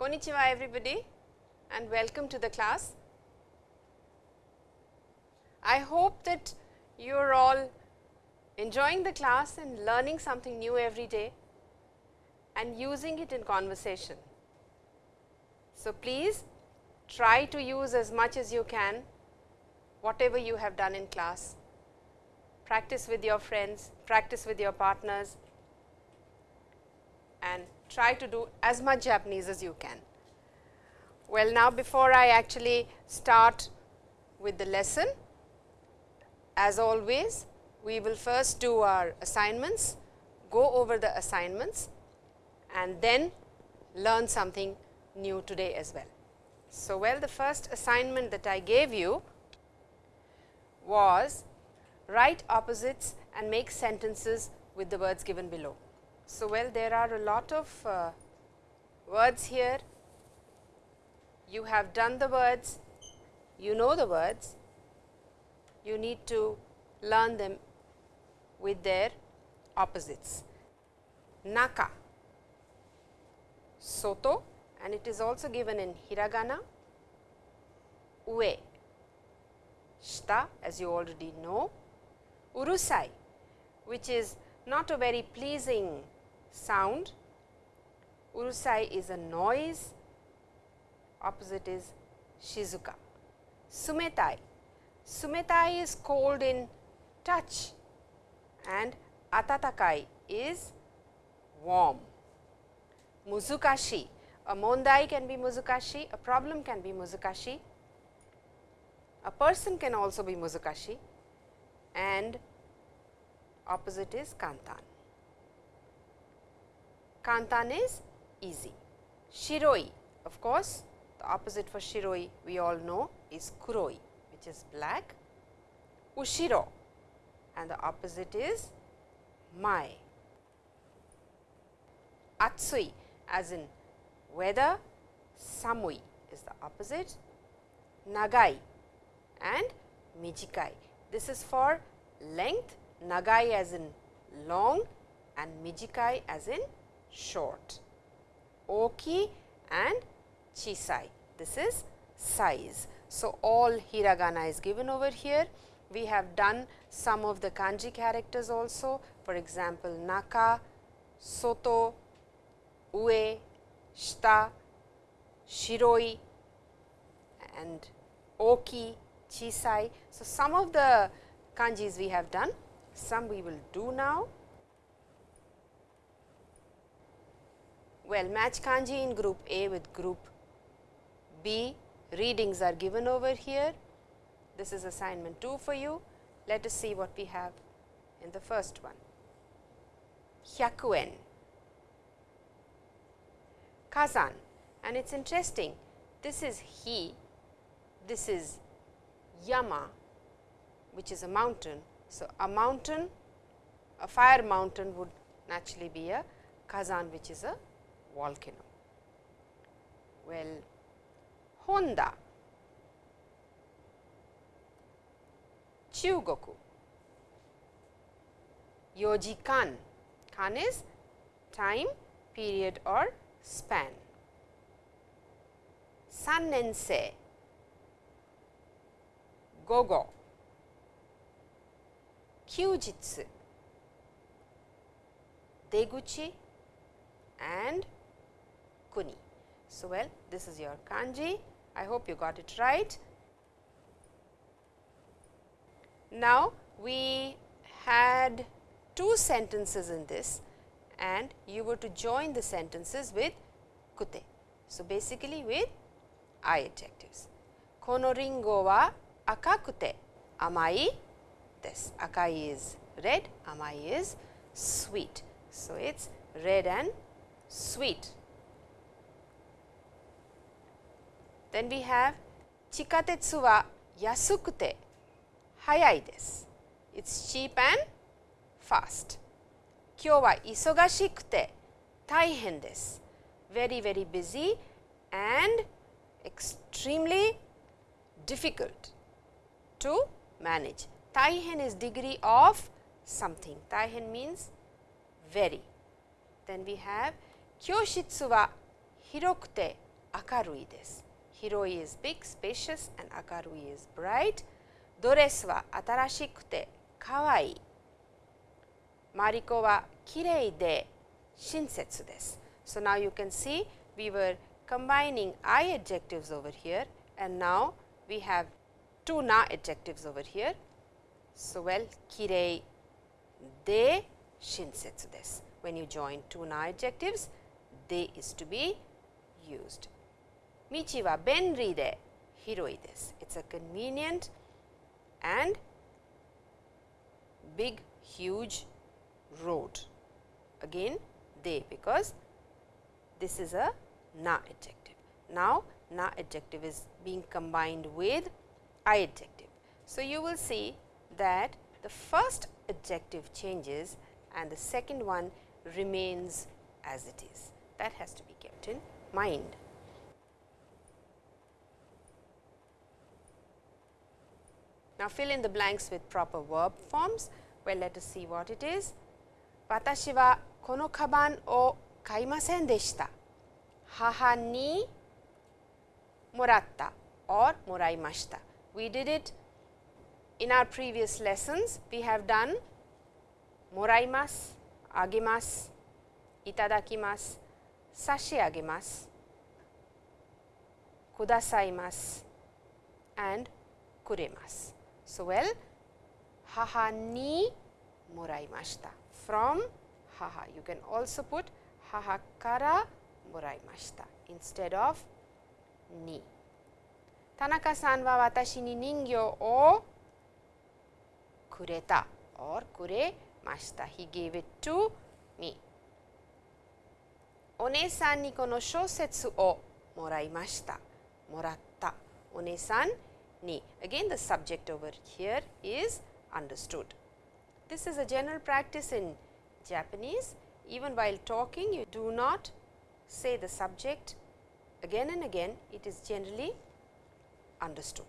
Konnichiwa everybody and welcome to the class. I hope that you are all enjoying the class and learning something new every day and using it in conversation. So, please try to use as much as you can whatever you have done in class. Practice with your friends, practice with your partners and try to do as much Japanese as you can. Well, now before I actually start with the lesson, as always, we will first do our assignments, go over the assignments and then learn something new today as well. So, well the first assignment that I gave you was write opposites and make sentences with the words given below. So, well there are a lot of uh, words here, you have done the words, you know the words, you need to learn them with their opposites. Naka, soto. And it is also given in hiragana, ue, shita as you already know, urusai which is not a very pleasing sound. Urusai is a noise, opposite is shizuka. Tsumetai, tsumetai is cold in touch and atatakai is warm. Muzukashi, a mondai can be muzukashi, a problem can be muzukashi, a person can also be muzukashi and opposite is kantan. Kantan is easy. Shiroi, of course, the opposite for shiroi we all know is kuroi, which is black. Ushiro and the opposite is mai. Atsui as in weather, samui is the opposite, nagai and mijikai. This is for length, nagai as in long and mijikai as in short. Oki and chisai, this is size. So, all hiragana is given over here. We have done some of the kanji characters also for example, naka, soto, ue, shita, shiroi and oki, chisai. So, some of the kanjis we have done, some we will do now. Well, match kanji in group A with group B, readings are given over here. This is assignment 2 for you. Let us see what we have in the first one. Hyakuen, Kazan and it is interesting this is he, this is Yama which is a mountain. So, a mountain a fire mountain would naturally be a Kazan which is a volcano. Well, Honda, Chugoku, Yojikan, kan. Is time, period or span. Sannensei, gogo, kyujitsu, deguchi and kuni. So, well this is your kanji, I hope you got it right. Now, we had two sentences in this and you were to join the sentences with kute. So, basically with I adjectives. Kono ringo wa akakute amai desu. Akai is red, amai is sweet. So, it is red and sweet. Then we have chikatetsu wa yasukute hayai desu. It's cheap and fast. Kyo wa isogashikute taihen desu. Very very busy and extremely difficult to manage. Taihen is degree of something. Taihen means very. Then we have kyoshitsu wa hirokute akarui desu. Hiroi is big, spacious and akarui is bright. Dores wa atarashikute kawaii. Mariko wa kirei de shinsetsu desu. So, now you can see we were combining I adjectives over here and now we have two na adjectives over here. So, well kirei de shinsetsu desu. When you join two na adjectives, de is to be used. Michi wa benri de hiroi desu. It is a convenient and big huge road. Again de because this is a na adjective. Now, na adjective is being combined with I adjective. So, you will see that the first adjective changes and the second one remains as it is. That has to be kept in mind. Now, fill in the blanks with proper verb forms. Well, let us see what it is. 私はこのカバンを買いませんでした。母にもらった or もらいました。We did it in our previous lessons. We have done もらいます、あげます、いただきます、差し上げます、くださいます and くれます。 So well 母にもらいました。from 母 you can also put 母からもらいました instead of に田中さんは私に人形をくれた or くれました he gave it to me お姉さんにこの小説をもらいましたもらったお姉さん に again the subject over here is understood this is a general practice in Japanese even while talking you do not say the subject again and again it is generally understood.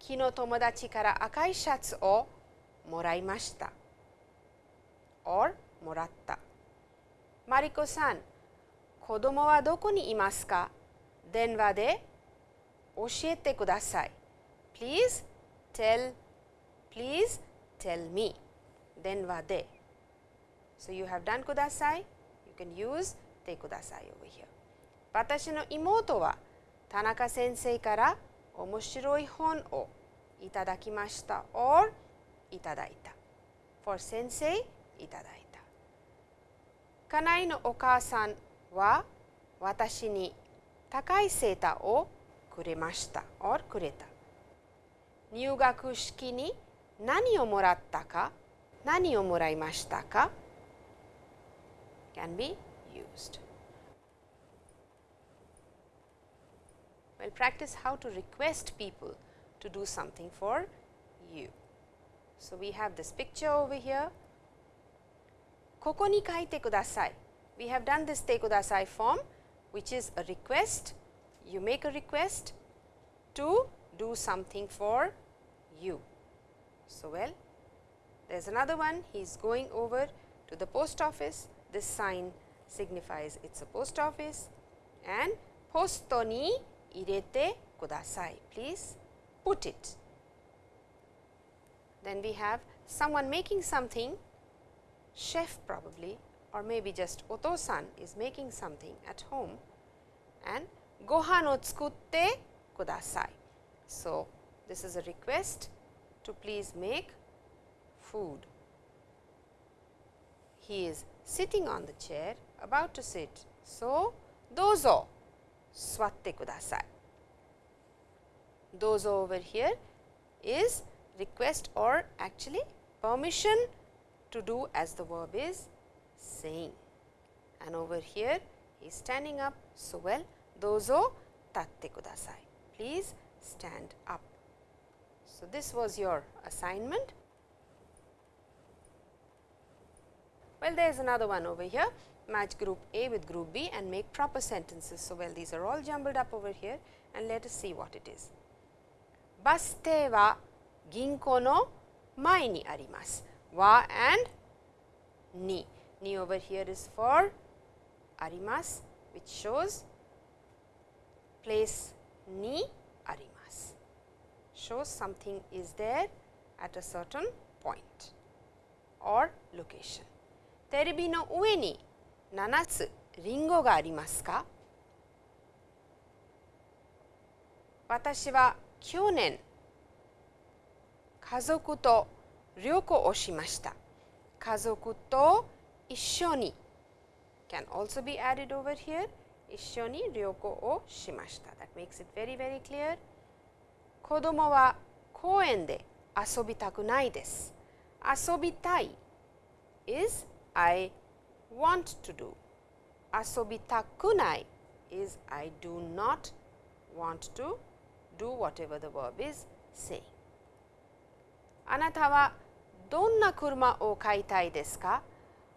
昨日友達から赤いシャツをもらいました or もらった。マリコさん、子供はどこにいますか電話で 教えてください。Please tell, please tell me. 電話で。So you have done ください。You can use てください over here. 私の妹は田中先生から面白い本をいただきました or いただいた。for 先生いただいた。家内のお母さんは私に高いセーターを くれました or くれた。入学式に何をもらったか何をもらいましたか can be used. Well, practice how to request people to do something for you. So, we have this picture over here. ここに書いてください. We have done this てください form which is a request. you make a request to do something for you. So, well there is another one. He is going over to the post office. This sign signifies it is a post office. And posto ni irete kudasai. Please put it. Then we have someone making something. Chef probably or maybe just oto-san is making something at home. And gohan o tsukutte kudasai. So, this is a request to please make food. He is sitting on the chair about to sit. So, dozo swatte kudasai. Dozo over here is request or actually permission to do as the verb is saying. And over here he is standing up. So, well dozo tatte kudasai. Please stand up. So, this was your assignment. Well, there is another one over here match group A with group B and make proper sentences. So, well these are all jumbled up over here and let us see what it is. Baste wa ginko no mai ni arimasu. Wa and ni. Ni over here is for arimasu which shows place ni arimasu shows something is there at a certain point or location. テレビの上に7つリンゴがありますか私は去年家族と旅行をしました。家族と一緒に can also be added over here 一緒に旅行をしました。That makes it very very clear. 子供は公園で遊びたくないです。遊びたい is I want to do. 遊びたくない is I do not want to do whatever the verb is saying. あなたはどんな車を買いたいですか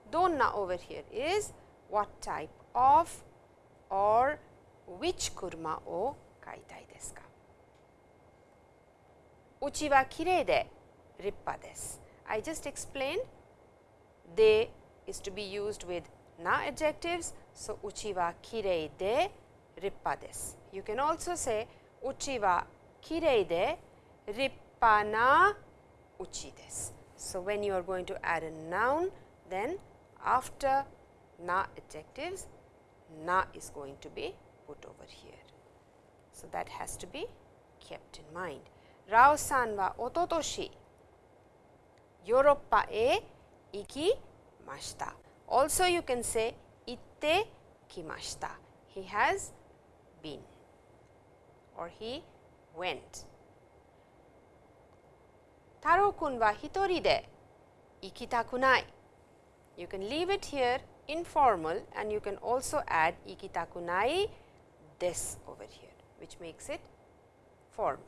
どんな over here is what type of or which kuruma o kaitai desu ka? Uchi wa kirei de rippa desu. I just explained de is to be used with na adjectives. So, uchi wa kirei de rippa desu. You can also say uchi wa kirei de rippa na uchi desu. So, when you are going to add a noun then after na adjectives na is going to be put over here. So, that has to be kept in mind. Rao san wa ototoshi Europa e ikimashita. Also you can say itte kimashita. He has been or he went. Taro kun wa hitori de ikitakunai. You can leave it here informal and you can also add ikitakunai des over here which makes it formal.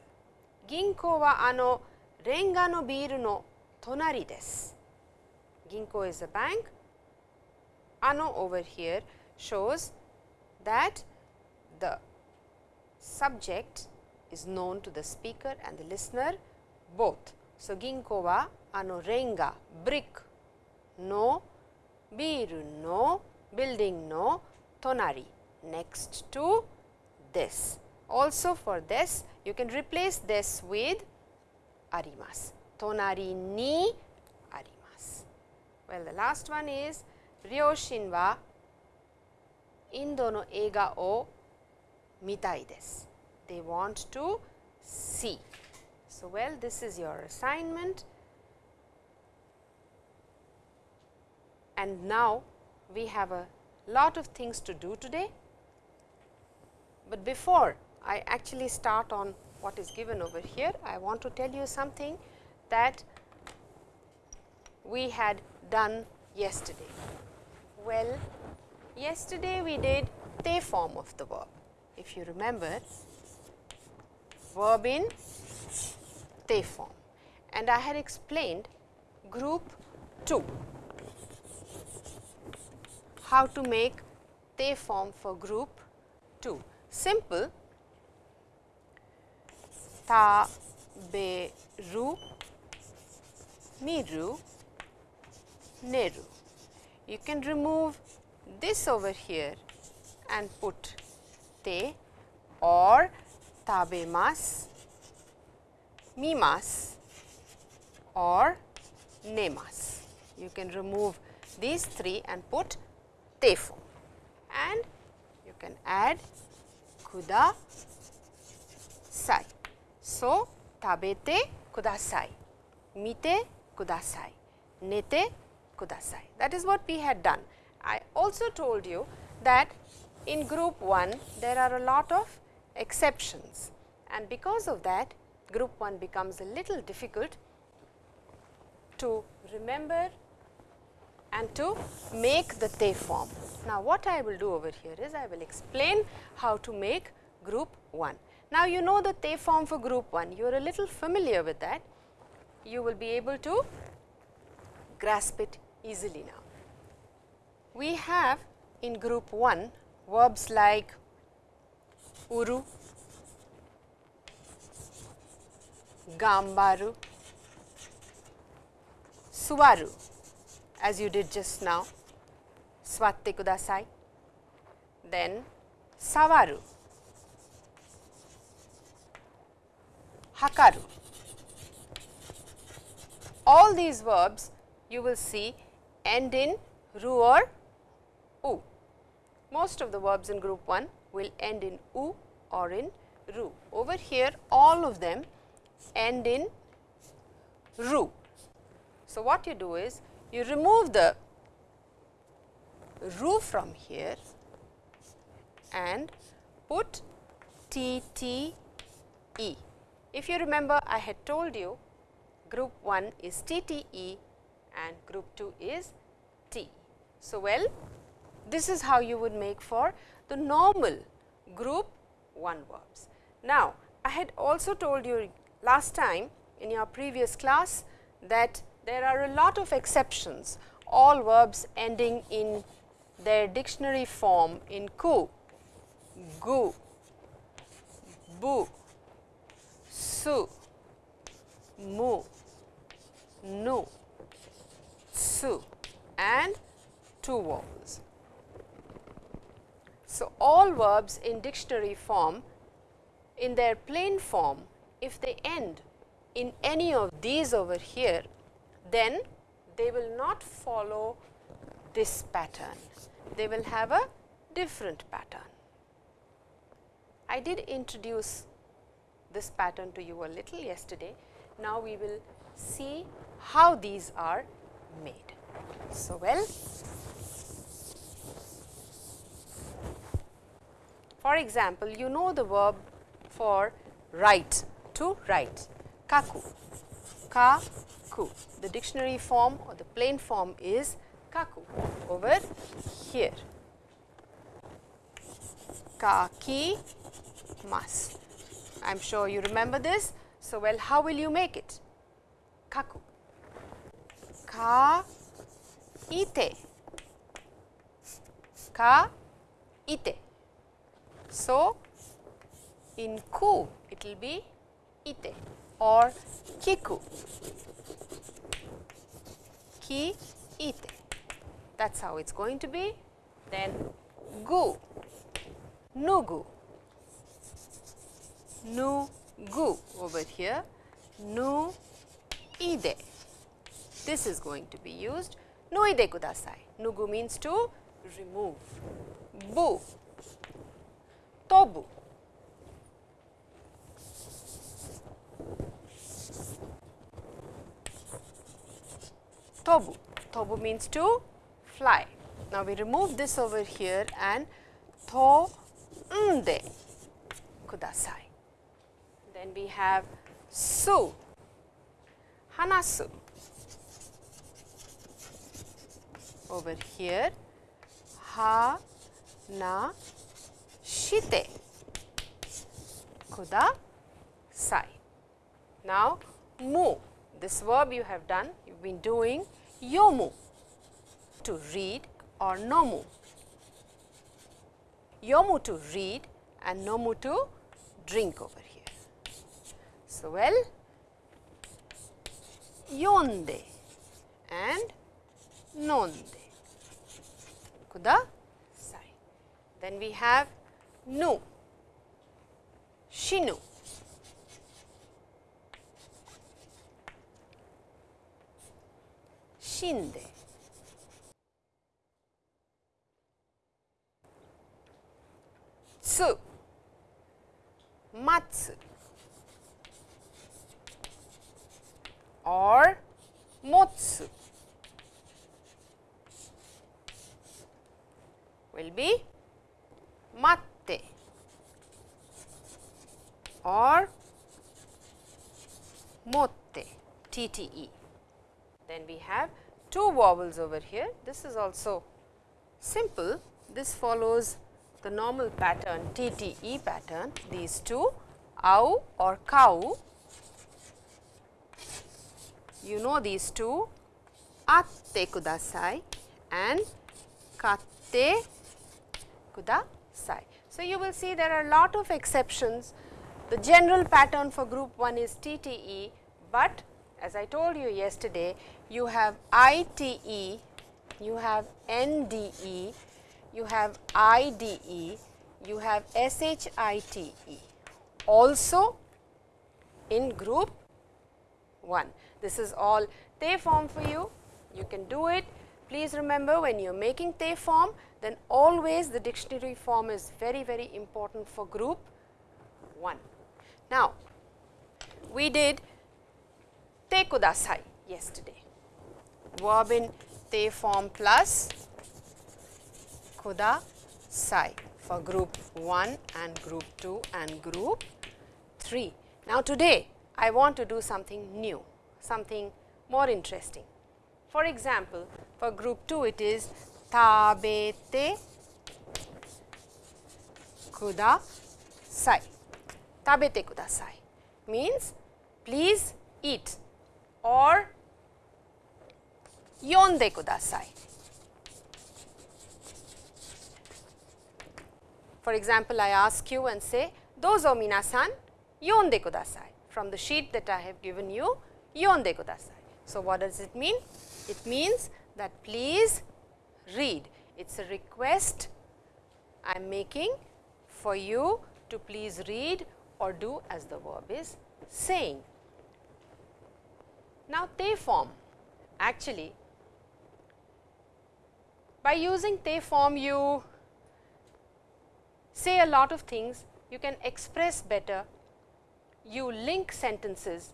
Ginko wa ano renga no biru no tonari desu. Ginko is a bank. Ano over here shows that the subject is known to the speaker and the listener both. So, ginko wa ano renga brick no biru no, building no, tonari next to this. Also for this you can replace this with arimas, tonari ni arimas. Well, the last one is ryoshin. They want to see. So, well this is your assignment. And now we have a lot of things to do today, but before I actually start on what is given over here, I want to tell you something that we had done yesterday. Well, yesterday we did te form of the verb. If you remember, verb in te form and I had explained group 2 how to make te form for group 2 simple. Ta be ru miru neru you can remove this over here and put te or tabemas mimas or nemas. You can remove these three and put tefo and you can add kuda sai. So, tabete kudasai, mite kudasai, nete kudasai. That is what we had done. I also told you that in group 1 there are a lot of exceptions and because of that group 1 becomes a little difficult to remember and to make the te form. Now, what I will do over here is I will explain how to make group 1. Now, you know the te form for group 1, you are a little familiar with that, you will be able to grasp it easily now. We have in group 1 verbs like uru, gambaru, suwaru as you did just now, swatte kudasai. then sawaru, hakaru. All these verbs you will see end in ru or u. Most of the verbs in group 1 will end in u or in ru. Over here all of them end in ru. So, what you do is you remove the ru from here and put T T E. If you remember I had told you group 1 is T T E and group 2 is T. So, well this is how you would make for the normal group 1 verbs. Now, I had also told you last time in your previous class that there are a lot of exceptions all verbs ending in their dictionary form in ku, gu, bu, su, mu, nu, su and two vowels. So, all verbs in dictionary form in their plain form if they end in any of these over here then they will not follow this pattern they will have a different pattern. I did introduce this pattern to you a little yesterday. Now, we will see how these are made. So, well, for example, you know the verb for write, to write, kaku, ka-ku. The dictionary form or the plain form is kaku over here. Kaki mas. I am sure you remember this. So, well how will you make it? Kaku. Ka ite. Ka ite. So, in ku it will be ite or kiku. Ki ite that is how it is going to be. Then gu, nugu, nu gu over here, nu ide. This is going to be used. Nu ide kudasai. Nugu means to remove. Bu, tobu. Tobu. Tobu means to fly. Now, we remove this over here and to nde kudasai. Then we have su, hanasu. Over here, ha na shite kudasai. Now, mu, this verb you have done, you have been doing yomu to read or nomu. Yomu to read and nomu to drink over here. So, well yonde and nonde kudasai. Then we have nu, shinu, shinde. tsu, matsu or motsu will be matte or motte TTE. Then we have two vowels over here. This is also simple. This follows the normal pattern TTE pattern these two au or cow you know these two atte kudasai and katte kudasai. So, you will see there are a lot of exceptions. The general pattern for group 1 is TTE, but as I told you yesterday, you have ITE, you have NDE, you have IDE, you have SHITE also in group 1. This is all Te form for you, you can do it. Please remember when you are making Te form, then always the dictionary form is very, very important for group 1. Now, we did Te kudasai yesterday, verb in Te form plus kudasai for group 1 and group 2 and group 3. Now, today I want to do something new, something more interesting. For example, for group 2 it is tabete kudasai. Tabete kudasai means please eat or yonde kudasai. For example, I ask you and say, dozo minasan yonde kudasai. From the sheet that I have given you, yonde kudasai. So, what does it mean? It means that please read. It is a request I am making for you to please read or do as the verb is saying. Now, te form actually by using te form you say a lot of things, you can express better, you link sentences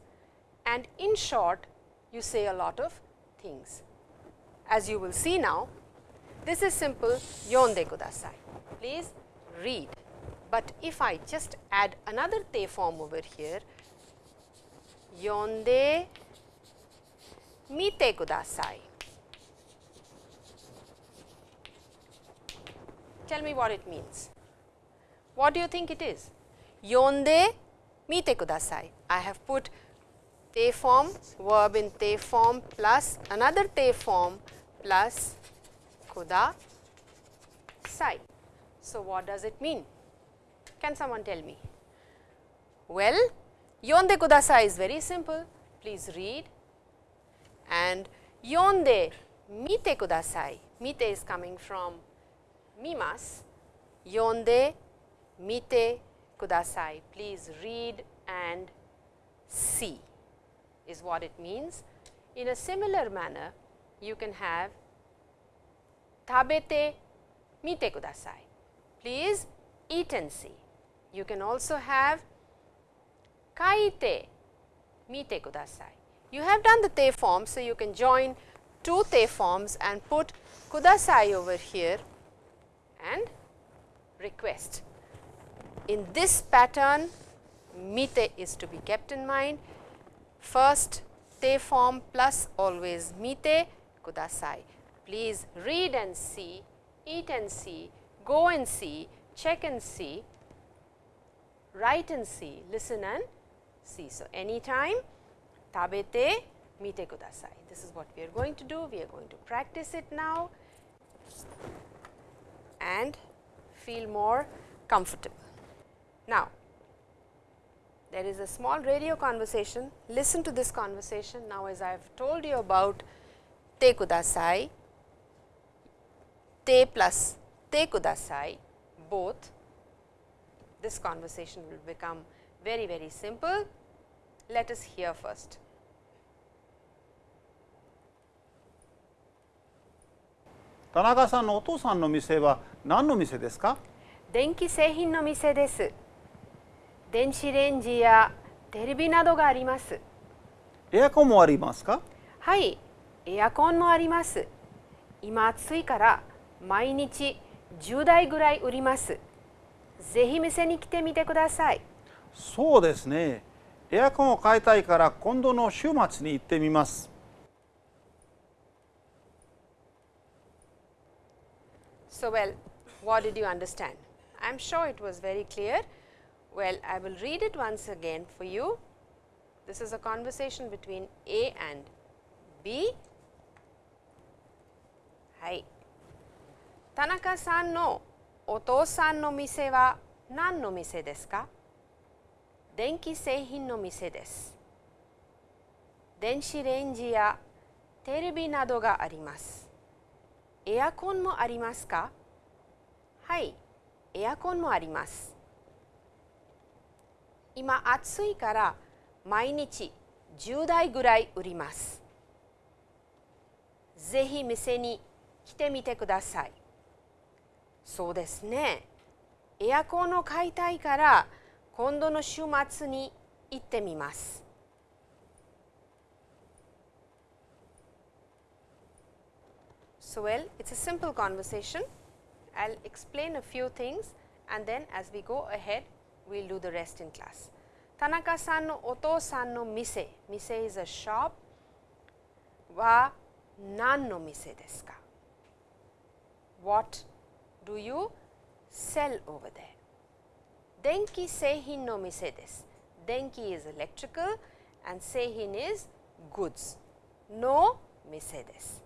and in short you say a lot of things. As you will see now, this is simple yonde kudasai. Please read. But if I just add another te form over here, yonde mite kudasai. Tell me what it means. What do you think it is? Yonde mite kudasai. I have put te form, verb in te form plus another te form plus kuda sai. So, what does it mean? Can someone tell me? Well, yonde kudasai is very simple. Please read and yonde mite kudasai. Mite is coming from mimas. Yonde mite kudasai. Please read and see is what it means. In a similar manner, you can have tabete mite kudasai. Please eat and see. You can also have kaite mite kudasai. You have done the te form, so you can join two te forms and put kudasai over here and request. In this pattern, mite is to be kept in mind First te form plus always mite kudasai. Please read and see, eat and see, go and see, check and see, write and see, listen and see. So, anytime tabete mite kudasai. This is what we are going to do. We are going to practice it now and feel more comfortable. Now, there is a small radio conversation. Listen to this conversation. Now, as I have told you about te kudasai, te plus te kudasai, both, this conversation will become very, very simple. Let us hear first. 田中さんのお父さんの店は 何の店ですか？電気製品の店です。電子レンジやテレビなどがあります。エアコンもありますか？はいエアコンもあります。今暑いから毎日10台ぐらい売ります。ぜひ店に来てみてください。そうですね。エアコンを買いたいから今度の週末に行ってみます。So well, what did you understand? I am sure it was very clear. Well, I will read it once again for you. This is a conversation between A and B. はい。田中さんのお父さんの店は何の店ですか電気製品の店です。電子レンジやテレビなどがあります。エアコンもありますかはい、エアコンもあります。今暑いから毎日10台ぐらい売ります。ぜひ店に来てみてください。そうですね。エアコンを買いたいから今度の週末に行ってみます。So, well, it's a simple conversation. I will explain a few things and then as we go ahead, we will do the rest in class. Tanaka-san no oto-san no mise, mise is a shop, wa nan no mise desu ka? What do you sell over there? Denki seihin no mise desu. Denki is electrical and seihin is goods. No mise desu.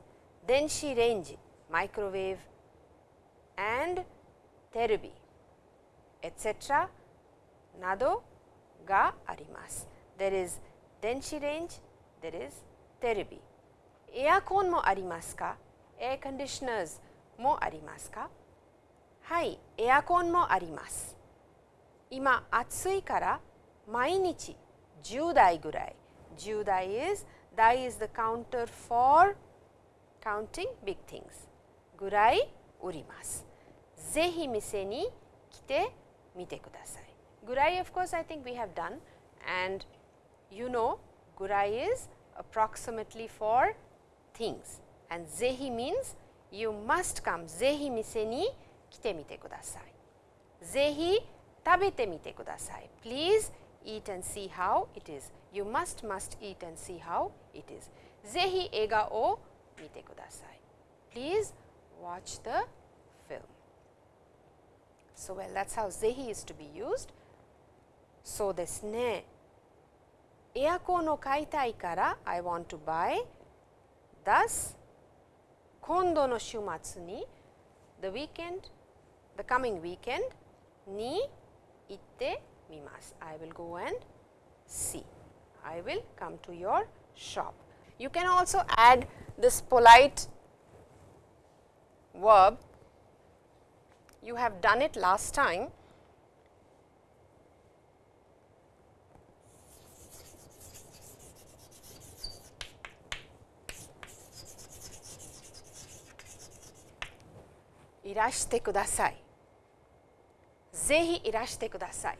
Denshi range, microwave, and terebi etc. Nado ga arimas. There is denshirange. There is terebi. Aircon mo arimas ka? ?air conditioners mo arimas ka? Hai, aircon mo arimas. Ima atsui kara, mainichi 10 dai gurai. 10 dai is, dai is the counter for counting big things Gurai ぐらい売ります。ぜひ店に来てみてください。ぐらい of course I think we have done and you know ぐらい is approximately for things and ぜひ means you must come ぜひ店に来てみてください。ぜひ食べてみてください。Please eat and see how it is. You must must eat and see how it is. ぜひ映画を見てください。Please watch the film. so, well that is how zehi is to be used. So, this ne eako no kaitai kara I want to buy thus kondo no shumatsu ni the weekend the coming weekend ni itte mimasu. I will go and see. I will come to your shop. You can also add this polite verb you have done it last time. irashite kudasai. Zehi irashite kudasai.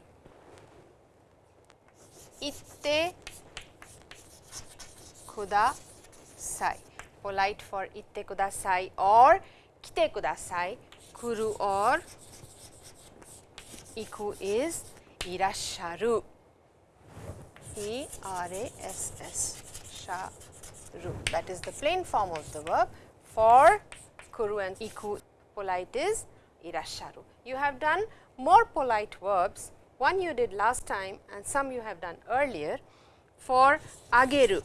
Itte kudasai. Polite for itte kudasai or kite kudasai kuru or iku is irasharu. E R A S S sharu. That is the plain form of the verb for kuru and iku. Polite is irasharu. You have done more polite verbs. One you did last time and some you have done earlier for ageru,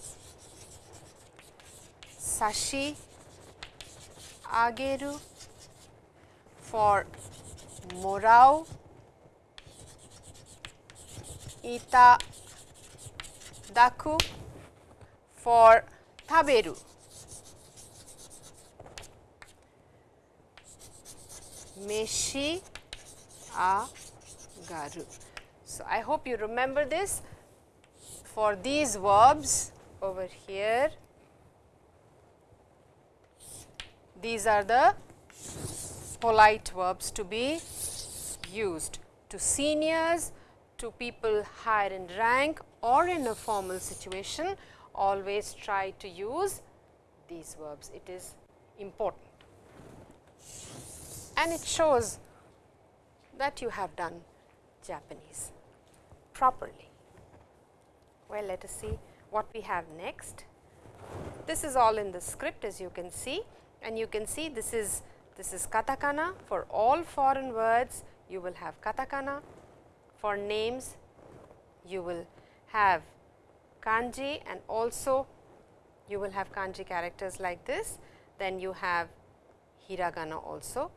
sashi, ageru, for morau, Ita Daku for Taberu. Meshi agaru. So, I hope you remember this for these verbs over here. These are the polite verbs to be used to seniors, to people higher in rank or in a formal situation, always try to use these verbs. It is important and it shows that you have done Japanese properly. Well, let us see what we have next. This is all in the script as you can see and you can see this is this is katakana. For all foreign words you will have katakana. For names you will have kanji. And also you will have kanji characters like this. Then you have hiragana also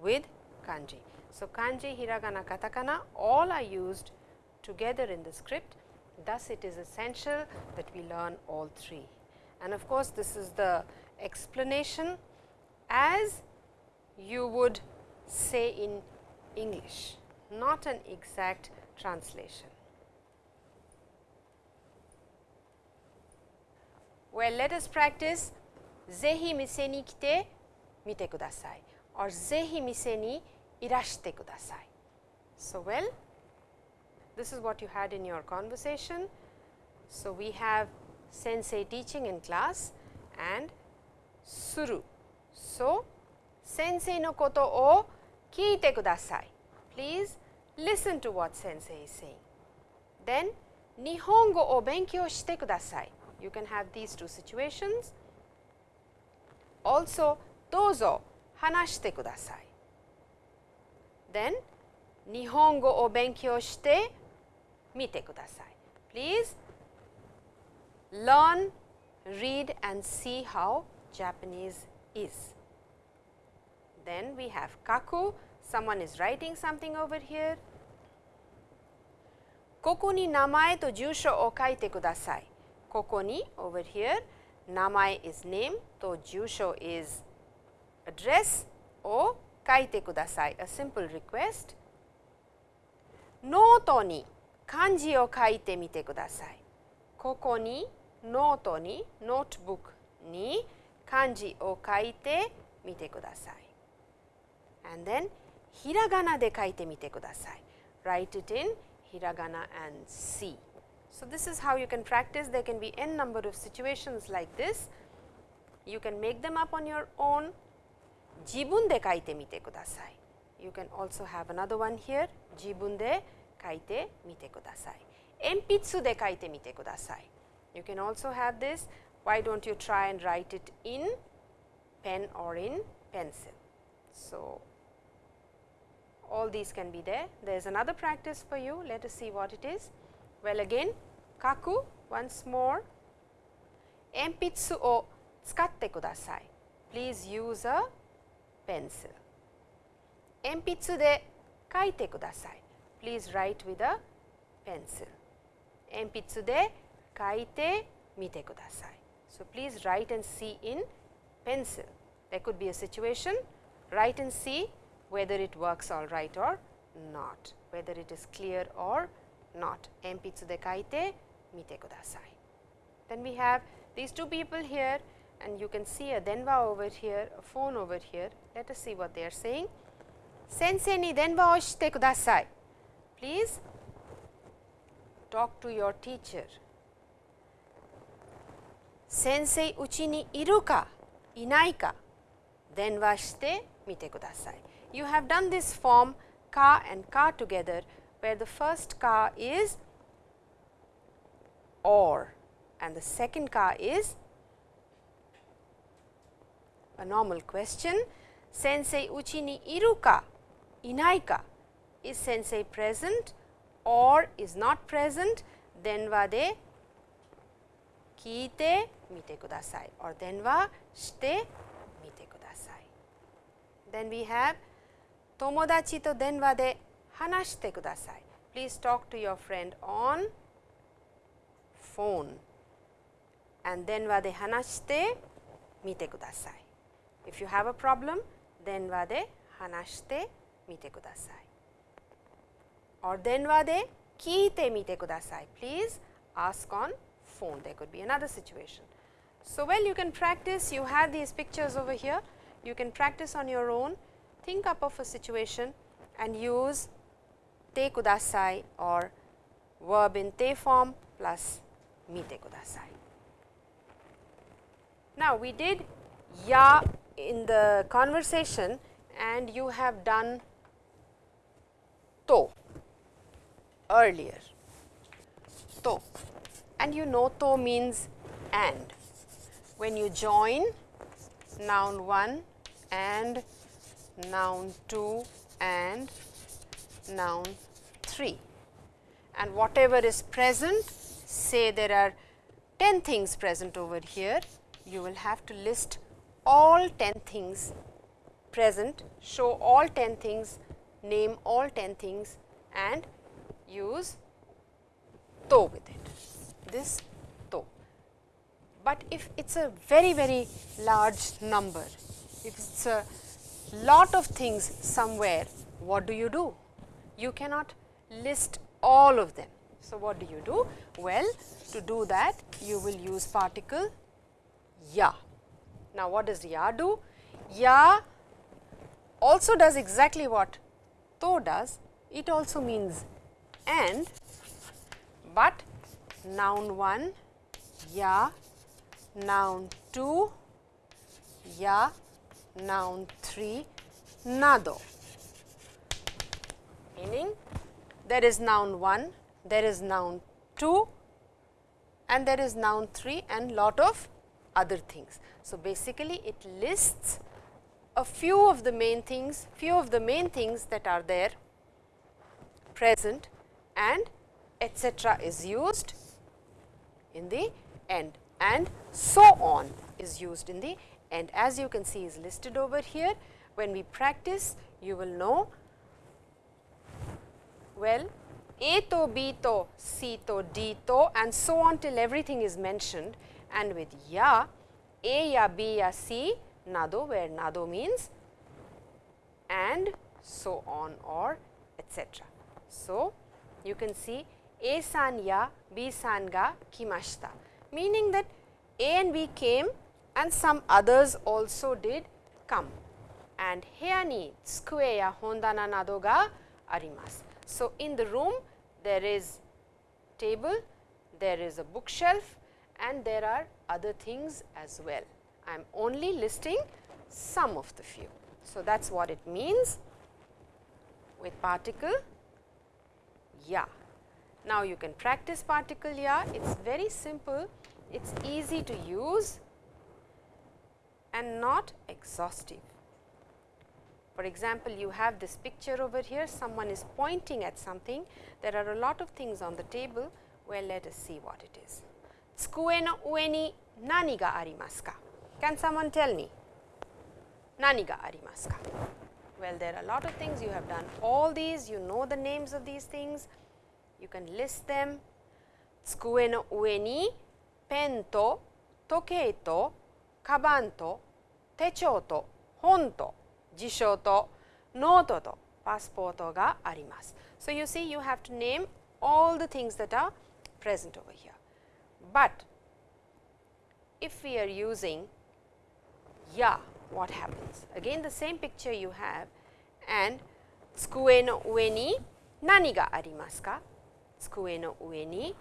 with kanji. So kanji hiragana katakana all are used together in the script. Thus it is essential that we learn all three. And of course this is the explanation as you would say in English, not an exact translation. Well, let us practice ぜひ店に来てみてください or ぜひ店にいらしてください So, well this is what you had in your conversation. So, we have sensei teaching in class and suru. So, sensei no koto o kiite kudasai. Please listen to what sensei is saying. Then, nihongo o benkyou shite kudasai. You can have these two situations. Also, dozo hanashite kudasai. Then, 日本語を勉強してみてください。Please learn, read and see how Japanese is. Then we have kaku, someone is writing something over here. Koko ni namae to jusho o kaite kudasai. Koko ni over here, namae is name, to jusho is address, o kaite kudasai, a simple request. No ni kanji o kaite mite kudasai. Koko ni, ni, notebook ni い。ここにノートにノートブックに漢字を書いてみてください。And then ひらがなで書いてみてください。Write it in ひらがな and see. So, this is how you can practice. There can be n number of situations like this. You can make them up on your own. 自分で書いてみてください。You can also have another one here 自分で書いてみてください鉛筆で書いてみてください You can also have this why do not you try and write it in pen or in pencil. So, all these can be there. There is another practice for you. Let us see what it is. Well, again, kaku once more. Enpitsu o tsukatte kudasai. Please use a pencil. Enpitsu de kaite kudasai. Please write with a pencil. Enpitsu de kaite mite kudasai. So, please write and see in pencil. There could be a situation, write and see whether it works all right or not, whether it is clear or not. Enpitsu de kaite mite kudasai. Then we have these two people here and you can see a denwa over here, a phone over here. Let us see what they are saying. Sensei ni denwa oshite kudasai. Please talk to your teacher 先生うちにいるかいないか電話してみてください。You have done this form car and car together where the first car is or and the second car is a normal question. 先生うちにいるか inaika is sensei present or is not present then wa de kiite mite kudasai or then wa shite mite kudasai then we have tomodachi to denwa de hanashite kudasai please talk to your friend on phone and then wa de hanashite mite kudasai if you have a problem then wa de hanashite 見てください。or 電話で聞いてみてください。Please ask on there could be another situation. So, well you can practice, you have these pictures over here, you can practice on your own, think up of a situation and use te kudasai or verb in te form plus mite kudasai. Now, we did ya in the conversation and you have done to earlier to and you know to means and. When you join noun 1 and noun 2 and noun 3 and whatever is present say there are 10 things present over here you will have to list all 10 things present show all 10 things name all 10 things and use to with it, this to. But if it is a very very large number, if it is a lot of things somewhere, what do you do? You cannot list all of them. So, what do you do? Well, to do that you will use particle ya. Now, what does ya do? Ya also does exactly what to does. It also means and, but noun 1 ya, noun 2 ya, noun 3 nado. Meaning there is noun 1, there is noun 2 and there is noun 3 and lot of other things. So, basically it lists a few of the main things, few of the main things that are there present and etc. is used in the end and so on is used in the end. As you can see is listed over here. When we practice you will know well A to B to C to D to and so on till everything is mentioned and with ya A ya B ya C nado where nado means and so on or etcetera. So, you can see A san ya B san ga kimashita meaning that A and B came and some others also did come and here ni tsukue ya hondana nado ga arimasu. So, in the room there is table, there is a bookshelf and there are other things as well. I am only listing some of the few. So, that is what it means with particle ya. Now, you can practice particle ya, it is very simple, it is easy to use and not exhaustive. For example, you have this picture over here, someone is pointing at something, there are a lot of things on the table, well let us see what it is. Tsukue no ue ni nani ga arimasu ka? Can someone tell me? Nani ga arimasu ka? Well, there are a lot of things, you have done all these, you know the names of these things, you can list them. Tsukue no ue ni pen to, tokei to, kaban to, techou to, hon to, jisho to, note to, passport ga arimasu. So, you see you have to name all the things that are present over here. But if we are using ya, what happens? Again the same picture you have and tsukue no ue ni nani ga arimasu ka? 机の上に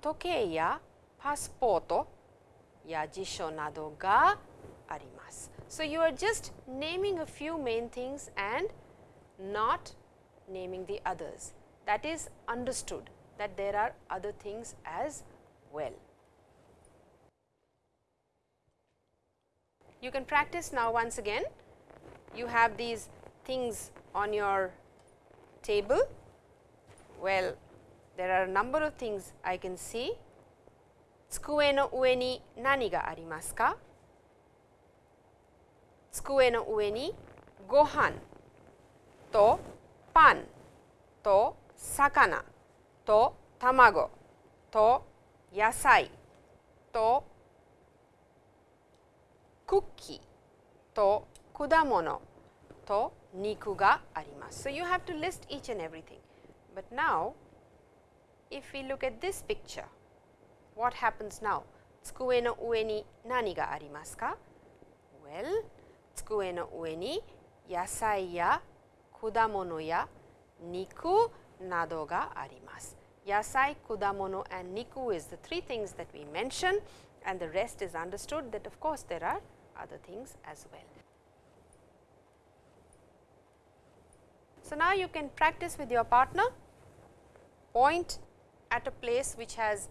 時計やパスポートや辞書などがあります。So, you are just naming a few main things and not naming the others that is understood that there are other things as well. You can practice now once again. You have these things on your table. Well, there are a number of things I can see. 机の上に何がありますか机の上にご飯とパンと魚と卵と野菜とクッキーと果物と肉があります。So, you have to list each and everything. But now, if we look at this picture, what happens now? Tsukue no ue ni nani ga arimasu ka? Well, tsukue no ue ni yasai ya kudamono ya niku nado ga arimasu. Yasai, kudamono and niku is the three things that we mentioned and the rest is understood that of course there are other things as well. So, now you can practice with your partner point at a place which has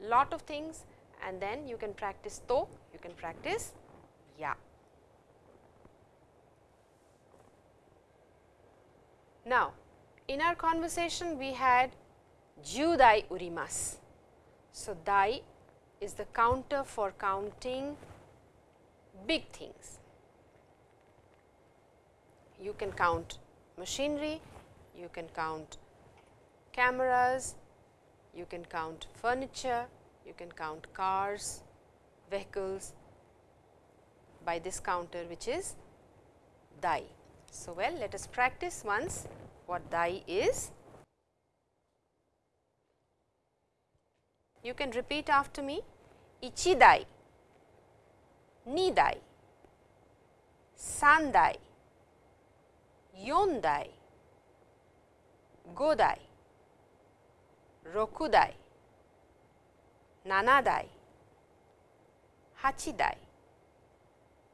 lot of things and then you can practice to, you can practice ya. Now, in our conversation we had ju dai urimasu. So, dai is the counter for counting big things. You can count machinery, you can count cameras, you can count furniture, you can count cars, vehicles by this counter which is dai. So, well let us practice once what dai is. You can repeat after me ichi dai, ni dai, san dai, yon dai, go dai, roku dai, nana dai, hachi dai,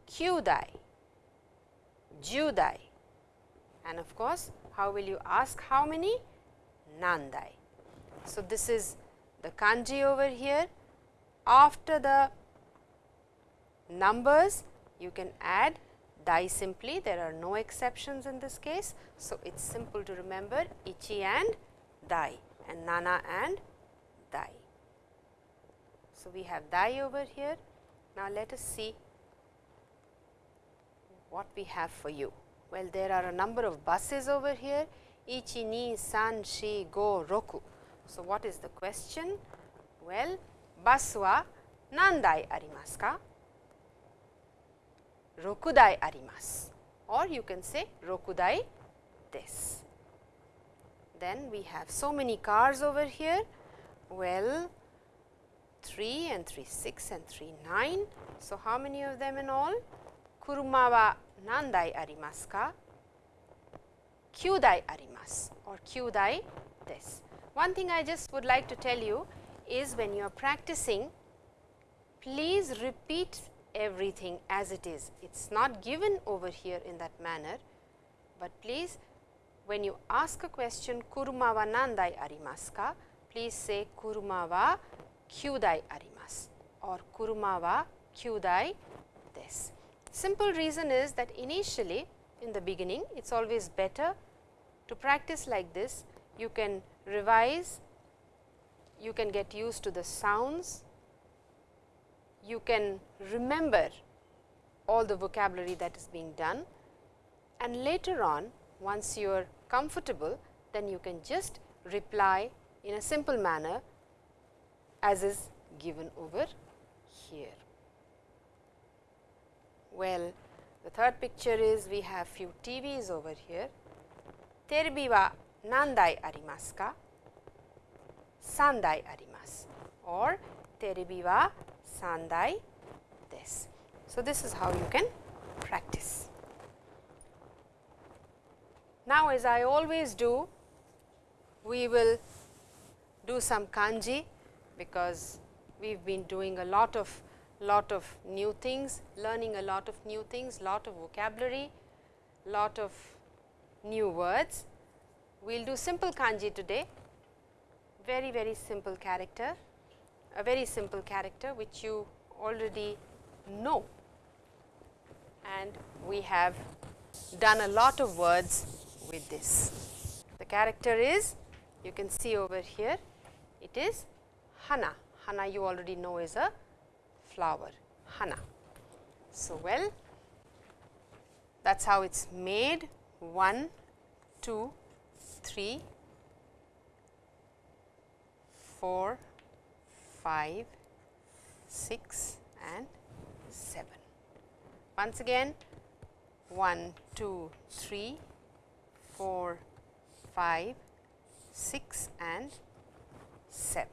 kyu dai, ju dai and of course, how will you ask how many? Nandai. So, this is the kanji over here. After the numbers, you can add dai simply. There are no exceptions in this case. So, it is simple to remember ichi and dai and nana and dai. So, we have dai over here. Now, let us see what we have for you. Well, there are a number of buses over here, ichi, ni, san, shi, go, roku. So, what is the question? Well, bus wa nandai arimasu ka? Rokudai arimasu or you can say rokudai desu. Then we have so many cars over here. Well, 3 and 3 6 and 3 9. So, how many of them in all? Kuruma wa nandai arimasu ka? Kyudai arimasu or kyudai desu. One thing I just would like to tell you is when you are practicing, please repeat everything as it is. It is not given over here in that manner, but please when you ask a question kuruma wa nandai arimasu ka, please say kuruma wa kyudai arimasu or kuruma wa kyudai desu. Simple reason is that initially in the beginning it is always better to practice like this. You can revise, you can get used to the sounds, you can remember all the vocabulary that is being done and later on once you are comfortable then you can just reply in a simple manner as is given over here. Well, the third picture is we have few TVs over here. Terebi wa nandai arimasu ka? Sandai arimasu or terebi wa sandai desu. So, this is how you can practice. Now, as I always do, we will do some kanji because we have been doing a lot of lot of new things, learning a lot of new things, lot of vocabulary, lot of new words. We will do simple kanji today, very very simple character, a very simple character which you already know. And we have done a lot of words with this. The character is you can see over here it is hana, hana you already know is a flower hana. So, well that is how it is made 1, 2, 3, 4, 5, 6 and 7. Once again 1, 2, 3, 4, 5, 6 and 7.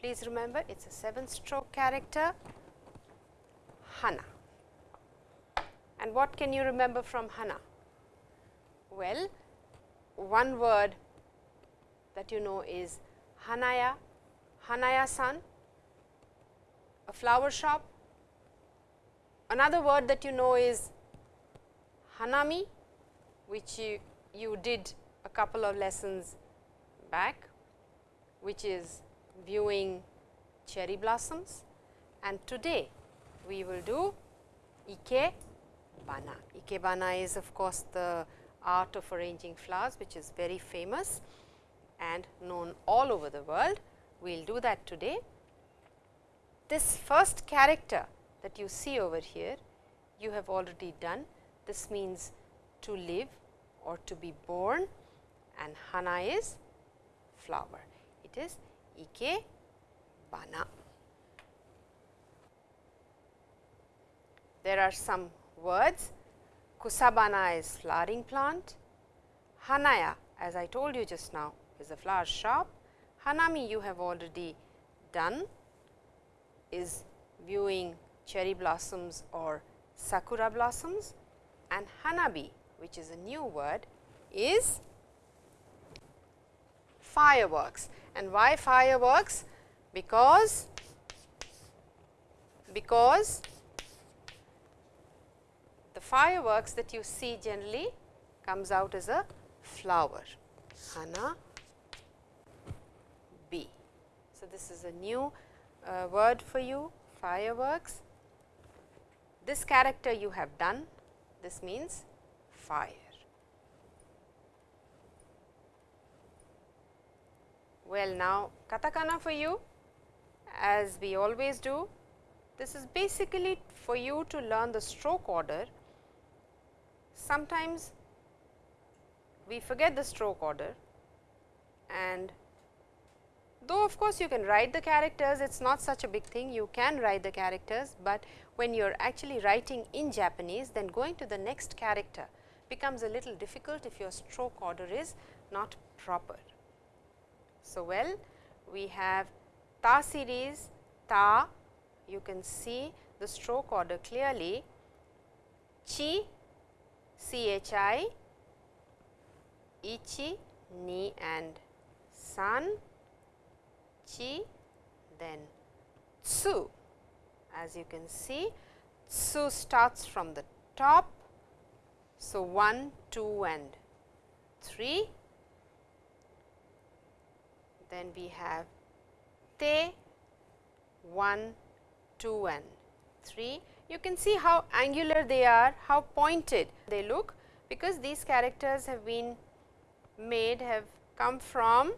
Please remember it is a 7 stroke character Hana. And what can you remember from Hana? Well, one word that you know is Hanaya, Hanaya san, a flower shop. Another word that you know is Hanami, which you, you did a couple of lessons back, which is viewing cherry blossoms and today we will do ikebana. Ikebana is of course, the art of arranging flowers which is very famous and known all over the world. We will do that today. This first character that you see over here, you have already done. This means to live or to be born and hana is flower. It is ike bana. There are some words Kusabana is flowering plant. Hanaya as I told you just now is a flower shop. Hanami you have already done is viewing cherry blossoms or sakura blossoms and hanabi which is a new word is fireworks. And why fireworks? Because because the fireworks that you see generally comes out as a flower hana b. So this is a new uh, word for you fireworks. This character you have done this means fire Well, now katakana for you as we always do. This is basically for you to learn the stroke order. Sometimes we forget the stroke order and though of course, you can write the characters it is not such a big thing you can write the characters, but when you are actually writing in Japanese then going to the next character becomes a little difficult if your stroke order is not proper. So, well we have ta series ta you can see the stroke order clearly chi chi ichi ni and san chi then tsu as you can see tsu starts from the top so 1 2 and 3 then we have te 1, 2 and 3. You can see how angular they are, how pointed they look because these characters have been made have come from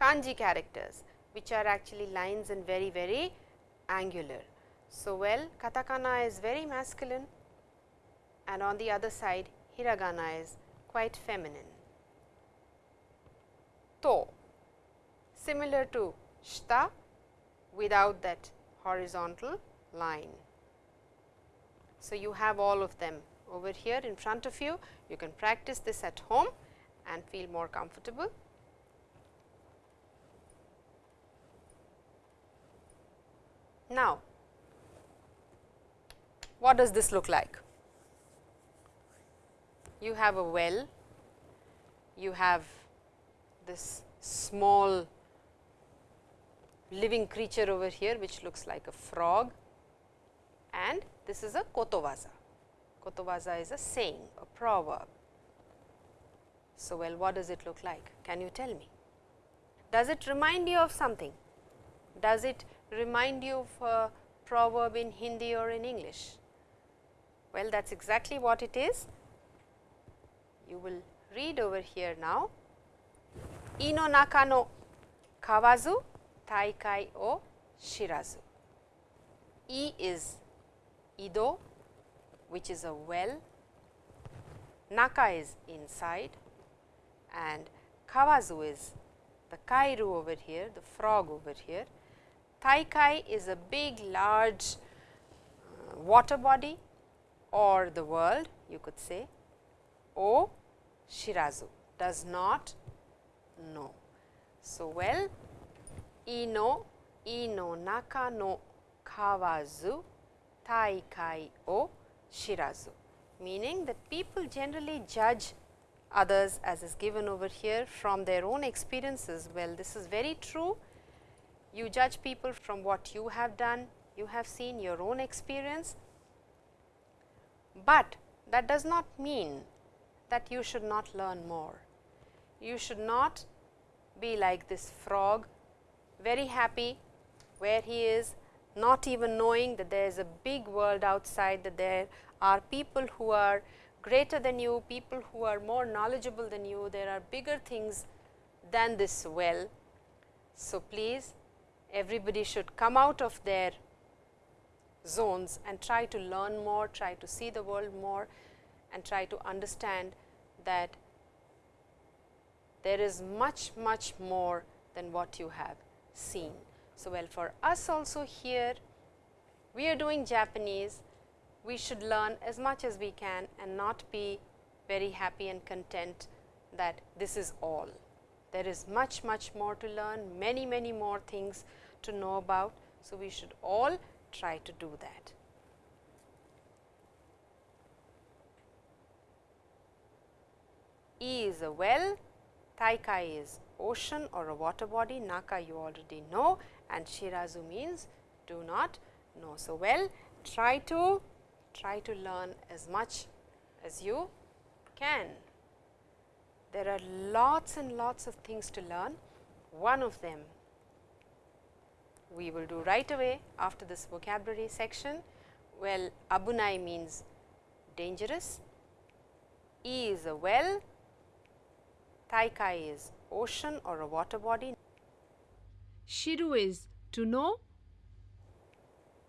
kanji characters which are actually lines and very very angular. So, well katakana is very masculine and on the other side hiragana is quite feminine. To similar to shta without that horizontal line. So, you have all of them over here in front of you. You can practice this at home and feel more comfortable. Now, what does this look like? You have a well, you have this small living creature over here which looks like a frog and this is a kotowaza. Kotowaza is a saying, a proverb. So, well what does it look like? Can you tell me? Does it remind you of something? Does it remind you of a proverb in Hindi or in English? Well, that is exactly what it is. You will read over here now. Ino naka no kawazu taikai o shirazu. E is ido which is a well, naka is inside and kawazu is the kaeru over here, the frog over here. Taikai is a big large uh, water body or the world you could say. O shirazu does not know. So, well ino ino naka no kawazu taikai o shirazu meaning that people generally judge others as is given over here from their own experiences. Well, this is very true. You judge people from what you have done, you have seen your own experience, but that does not mean that you should not learn more. You should not be like this frog very happy where he is not even knowing that there is a big world outside that there are people who are greater than you, people who are more knowledgeable than you, there are bigger things than this well. So, please everybody should come out of their zones and try to learn more, try to see the world more and try to understand that there is much, much more than what you have seen. So, well for us also here we are doing Japanese we should learn as much as we can and not be very happy and content that this is all. There is much, much more to learn, many, many more things to know about. So, we should all try to do that. E is a well, Taikai is ocean or a water body, Naka you already know and Shirazu means do not know. So, well try to try to learn as much as you can. There are lots and lots of things to learn. One of them we will do right away after this vocabulary section. Well, Abunai means dangerous, E is a well, Taikai is ocean or a water body, Shiru is to know,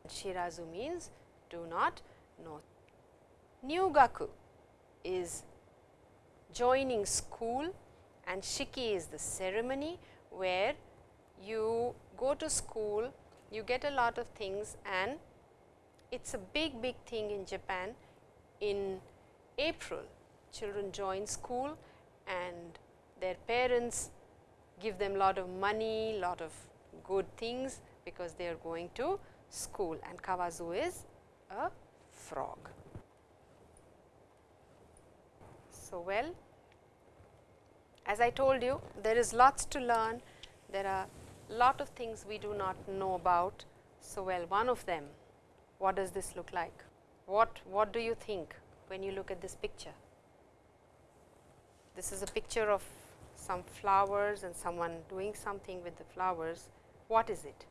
Shirazu means do not know. Nyugaku is joining school and Shiki is the ceremony where you go to school, you get a lot of things and it is a big big thing in Japan. In April, children join school and their parents give them lot of money, lot of good things because they are going to school and kawazu is a frog. So, well as I told you there is lots to learn, there are lot of things we do not know about. So, well one of them what does this look like? What, what do you think when you look at this picture? This is a picture of some flowers and someone doing something with the flowers. What is it?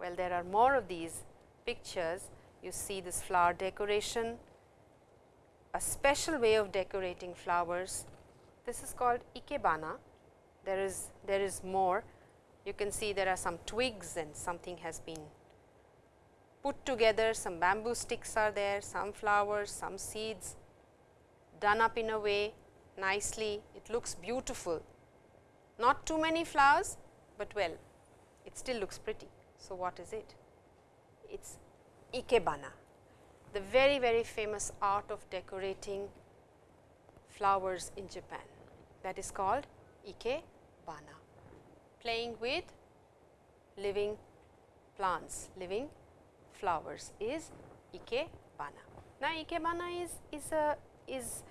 Well, there are more of these pictures. You see this flower decoration, a special way of decorating flowers. This is called ikebana. There is, there is more. You can see there are some twigs and something has been put together, some bamboo sticks are there, some flowers, some seeds done up in a way nicely, it looks beautiful. Not too many flowers, but well, it still looks pretty. So, what is it? It is ikebana, the very very famous art of decorating flowers in Japan that is called ikebana, playing with living plants, living flowers is ikebana. Now, ikebana is, is a is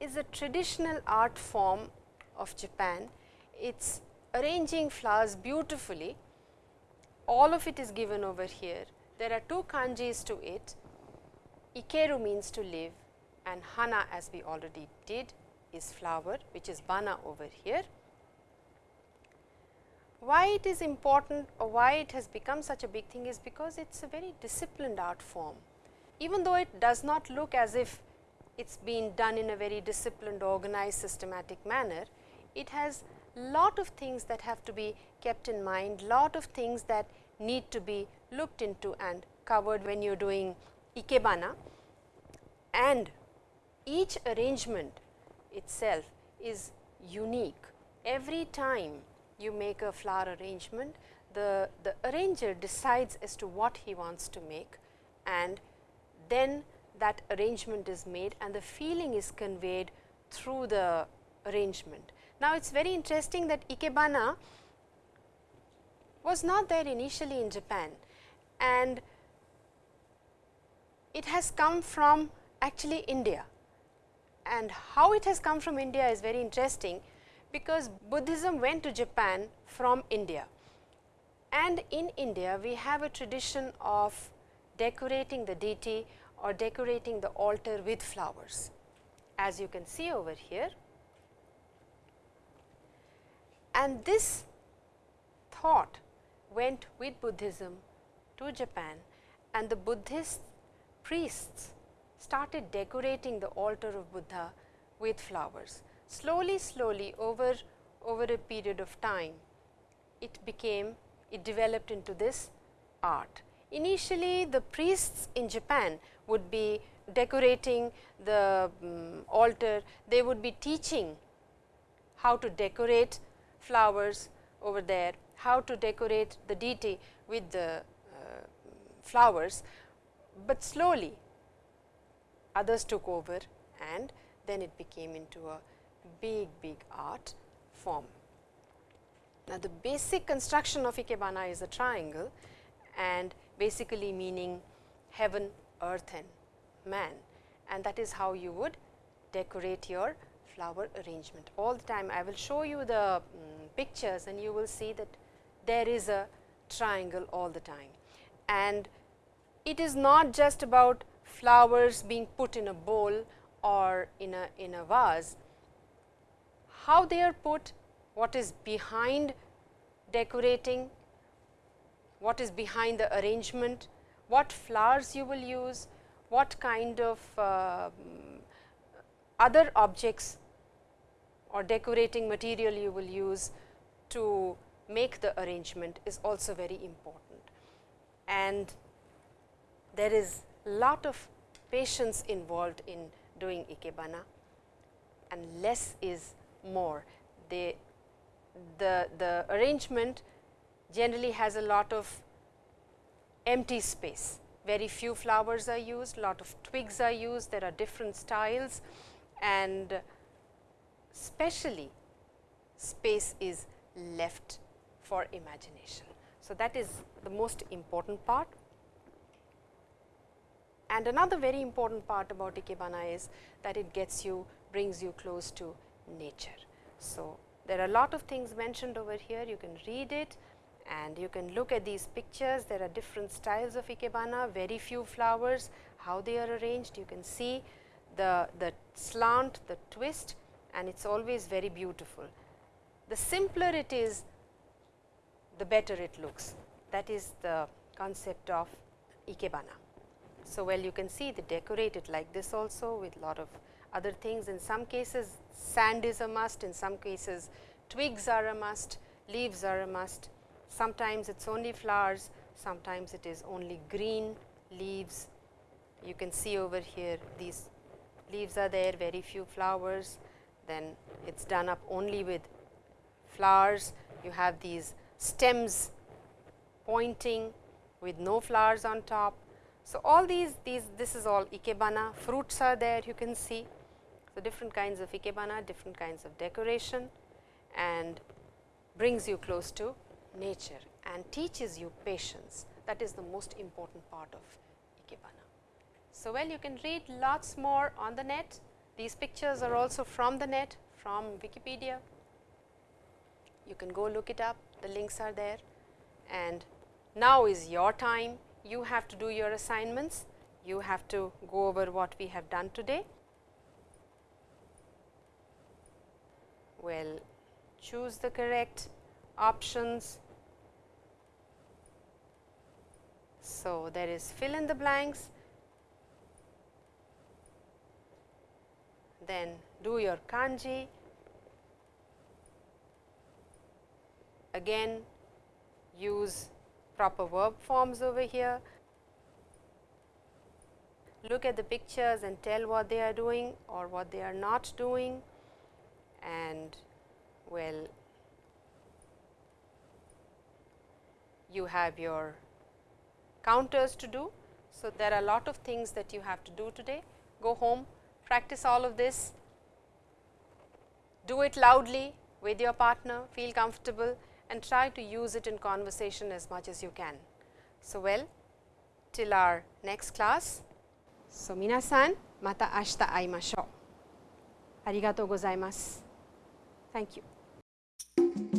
is a traditional art form of Japan. It is arranging flowers beautifully. All of it is given over here. There are two kanjis to it. Ikeru means to live and hana as we already did is flower which is bana over here. Why it is important or why it has become such a big thing is because it is a very disciplined art form. Even though it does not look as if it is been done in a very disciplined, organized, systematic manner. It has lot of things that have to be kept in mind, lot of things that need to be looked into and covered when you are doing ikebana and each arrangement itself is unique. Every time you make a flower arrangement, the, the arranger decides as to what he wants to make and then that arrangement is made and the feeling is conveyed through the arrangement. Now, it is very interesting that Ikebana was not there initially in Japan. And it has come from actually India. And how it has come from India is very interesting because Buddhism went to Japan from India. And in India we have a tradition of decorating the deity or decorating the altar with flowers as you can see over here. And this thought went with Buddhism to Japan and the Buddhist priests started decorating the altar of Buddha with flowers. Slowly, slowly over, over a period of time, it became, it developed into this art. Initially, the priests in Japan would be decorating the um, altar, they would be teaching how to decorate flowers over there, how to decorate the deity with the uh, flowers. but slowly others took over and then it became into a big big art form. Now, the basic construction of ikebana is a triangle and basically meaning heaven, earth and man and that is how you would decorate your flower arrangement. All the time I will show you the um, pictures and you will see that there is a triangle all the time. And it is not just about flowers being put in a bowl or in a, in a vase. How they are put, what is behind decorating, what is behind the arrangement, what flowers you will use, what kind of uh, other objects or decorating material you will use to make the arrangement is also very important. And there is lot of patience involved in doing ikebana and less is more. They, the, the arrangement generally has a lot of empty space, very few flowers are used, lot of twigs are used, there are different styles and specially space is left for imagination. So, that is the most important part. And another very important part about Ikebana is that it gets you, brings you close to nature. So, there are a lot of things mentioned over here, you can read it and you can look at these pictures. There are different styles of Ikebana, very few flowers, how they are arranged. You can see the, the slant, the twist and it is always very beautiful. The simpler it is, the better it looks. That is the concept of Ikebana. So, well you can see they decorate it like this also with lot of other things. In some cases sand is a must, in some cases twigs are a must, leaves are a must. Sometimes it is only flowers, sometimes it is only green leaves. You can see over here these leaves are there, very few flowers, then it is done up only with flowers. You have these stems pointing with no flowers on top so, all these, these this is all ikebana, fruits are there you can see. So, different kinds of ikebana, different kinds of decoration and brings you close to nature and teaches you patience that is the most important part of ikebana. So, well you can read lots more on the net, these pictures are also from the net from Wikipedia, you can go look it up, the links are there and now is your time you have to do your assignments, you have to go over what we have done today. Well, choose the correct options. So, there is fill in the blanks, then do your kanji, again use proper verb forms over here. Look at the pictures and tell what they are doing or what they are not doing. And well you have your counters to do. So, there are a lot of things that you have to do today. Go home, practice all of this, do it loudly with your partner, feel comfortable and try to use it in conversation as much as you can. So, well, till our next class. So, minasan, mata ashita aimashou. Arigatou gozaimasu. Thank you.